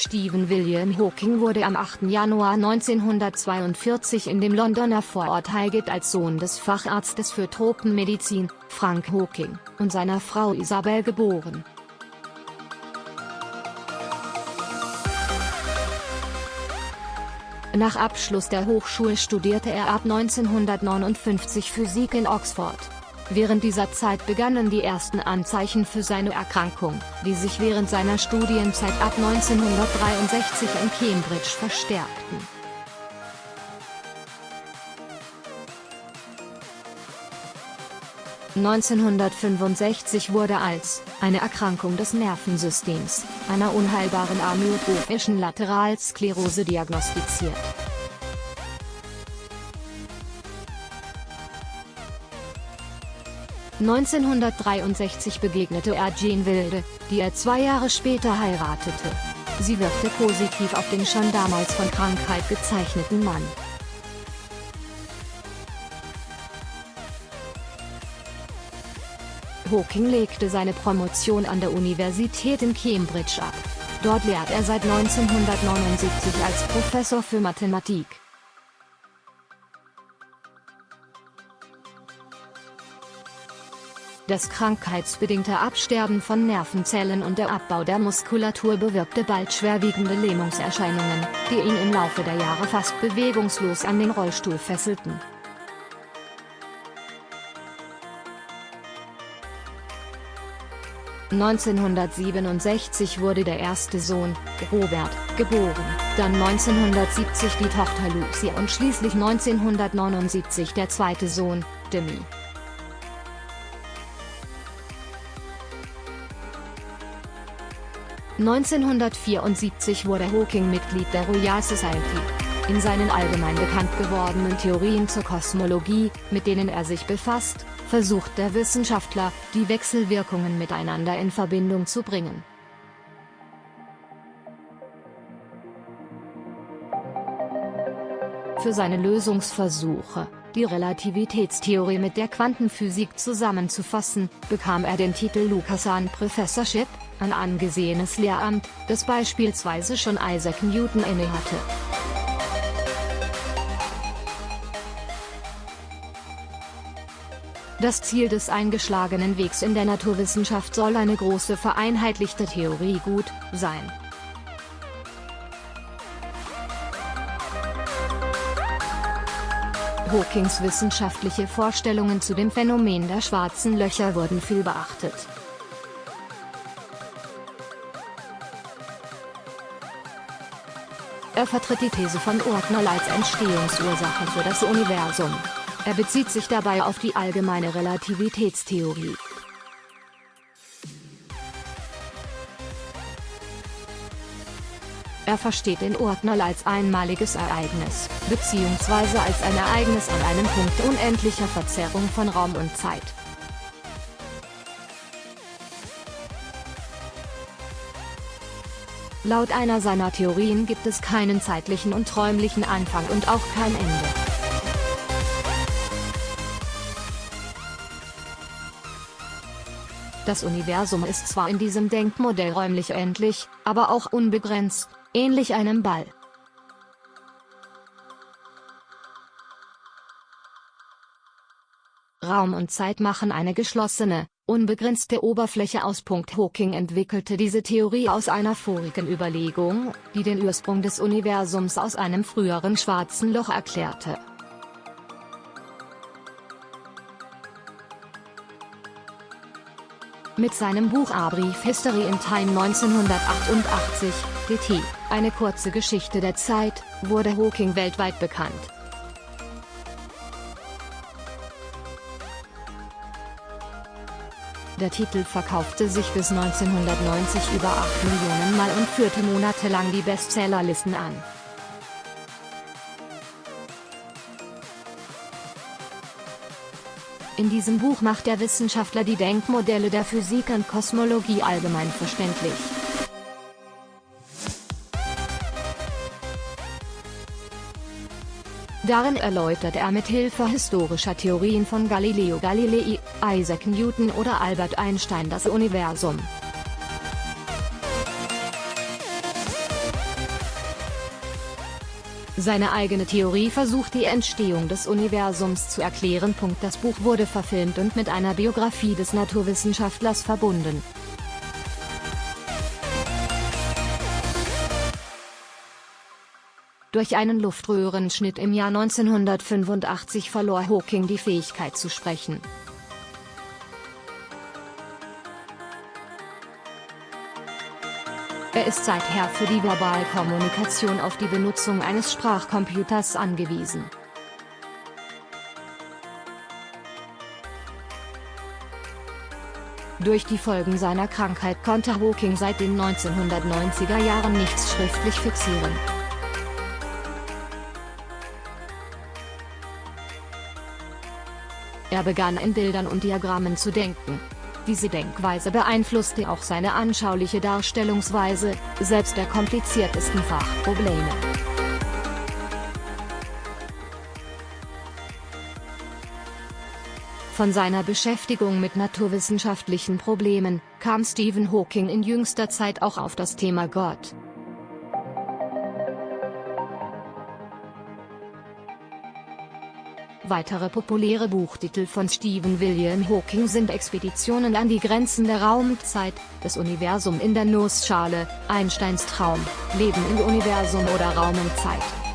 Stephen William Hawking wurde am 8. Januar 1942 in dem Londoner Vorort Highgate als Sohn des Facharztes für Tropenmedizin, Frank Hawking, und seiner Frau Isabel geboren. Nach Abschluss der Hochschule studierte er ab 1959 Physik in Oxford. Während dieser Zeit begannen die ersten Anzeichen für seine Erkrankung, die sich während seiner Studienzeit ab 1963 in Cambridge verstärkten. (1965) wurde als eine Erkrankung des Nervensystems, einer unheilbaren amyotrophischen Lateralsklerose diagnostiziert 1963 begegnete er Jean Wilde, die er zwei Jahre später heiratete. Sie wirkte positiv auf den schon damals von Krankheit gezeichneten Mann. Hawking legte seine Promotion an der Universität in Cambridge ab. Dort lehrt er seit 1979 als Professor für Mathematik. Das krankheitsbedingte Absterben von Nervenzellen und der Abbau der Muskulatur bewirkte bald schwerwiegende Lähmungserscheinungen, die ihn im Laufe der Jahre fast bewegungslos an den Rollstuhl fesselten. (1967) wurde der erste Sohn, Robert, geboren, dann 1970 die Tochter Lucia und schließlich 1979 der zweite Sohn, Demi. 1974 wurde Hawking Mitglied der Royal Society. In seinen allgemein bekannt gewordenen Theorien zur Kosmologie, mit denen er sich befasst, versucht der Wissenschaftler, die Wechselwirkungen miteinander in Verbindung zu bringen. Für seine Lösungsversuche, die Relativitätstheorie mit der Quantenphysik zusammenzufassen, bekam er den Titel Lucasan Professorship, ein angesehenes Lehramt, das beispielsweise schon Isaac Newton innehatte. Das Ziel des eingeschlagenen Wegs in der Naturwissenschaft soll eine große vereinheitlichte Theorie gut sein. Hawkings wissenschaftliche Vorstellungen zu dem Phänomen der schwarzen Löcher wurden viel beachtet. Er vertritt die These von Ordnung als Entstehungsursache für das Universum. Er bezieht sich dabei auf die allgemeine Relativitätstheorie. Er versteht den Ordnung als einmaliges Ereignis, beziehungsweise als ein Ereignis an einem Punkt unendlicher Verzerrung von Raum und Zeit. Laut einer seiner Theorien gibt es keinen zeitlichen und räumlichen Anfang und auch kein Ende. Das Universum ist zwar in diesem Denkmodell räumlich endlich, aber auch unbegrenzt, ähnlich einem Ball. Raum und Zeit machen eine geschlossene, unbegrenzte Oberfläche aus. Hawking entwickelte diese Theorie aus einer vorigen Überlegung, die den Ursprung des Universums aus einem früheren schwarzen Loch erklärte. Mit seinem Buch A Brief History in Time 1988, DT, eine kurze Geschichte der Zeit, wurde Hawking weltweit bekannt. Der Titel verkaufte sich bis 1990 über 8 Millionen Mal und führte monatelang die Bestsellerlisten an. In diesem Buch macht der Wissenschaftler die Denkmodelle der Physik und Kosmologie allgemein verständlich. Darin erläutert er mit Hilfe historischer Theorien von Galileo Galilei, Isaac Newton oder Albert Einstein das Universum. Seine eigene Theorie versucht die Entstehung des Universums zu erklären. Das Buch wurde verfilmt und mit einer Biografie des Naturwissenschaftlers verbunden. Durch einen Luftröhrenschnitt im Jahr 1985 verlor Hawking die Fähigkeit zu sprechen. Er ist seither für die Verbalkommunikation auf die Benutzung eines Sprachcomputers angewiesen. Durch die Folgen seiner Krankheit konnte Hawking seit den 1990er Jahren nichts schriftlich fixieren. Er begann in Bildern und Diagrammen zu denken. Diese Denkweise beeinflusste auch seine anschauliche Darstellungsweise, selbst der kompliziertesten Fachprobleme. Von seiner Beschäftigung mit naturwissenschaftlichen Problemen, kam Stephen Hawking in jüngster Zeit auch auf das Thema Gott. Weitere populäre Buchtitel von Stephen William Hawking sind Expeditionen an die Grenzen der Raumzeit, das Universum in der Nussschale, Einsteins Traum, Leben im Universum oder Raum und Zeit.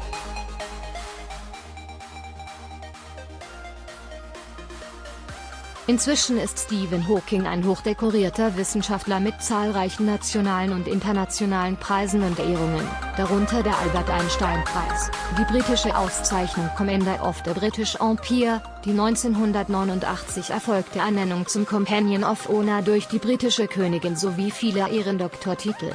Inzwischen ist Stephen Hawking ein hochdekorierter Wissenschaftler mit zahlreichen nationalen und internationalen Preisen und Ehrungen, darunter der Albert Einstein Preis, die britische Auszeichnung Commander of the British Empire, die 1989 erfolgte Ernennung zum Companion of Honor durch die britische Königin sowie viele Ehrendoktortitel.